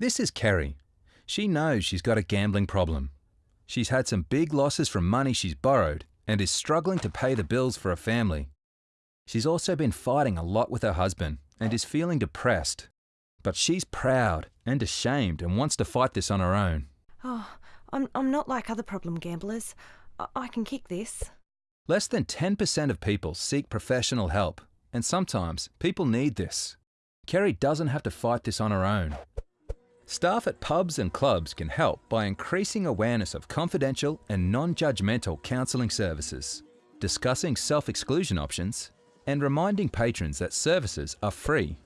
This is Kerry. She knows she's got a gambling problem. She's had some big losses from money she's borrowed and is struggling to pay the bills for a family. She's also been fighting a lot with her husband and is feeling depressed. But she's proud and ashamed and wants to fight this on her own. Oh, I'm, I'm not like other problem gamblers. I, I can kick this. Less than 10% of people seek professional help, and sometimes people need this. Kerry doesn't have to fight this on her own. Staff at pubs and clubs can help by increasing awareness of confidential and non-judgmental counselling services, discussing self-exclusion options, and reminding patrons that services are free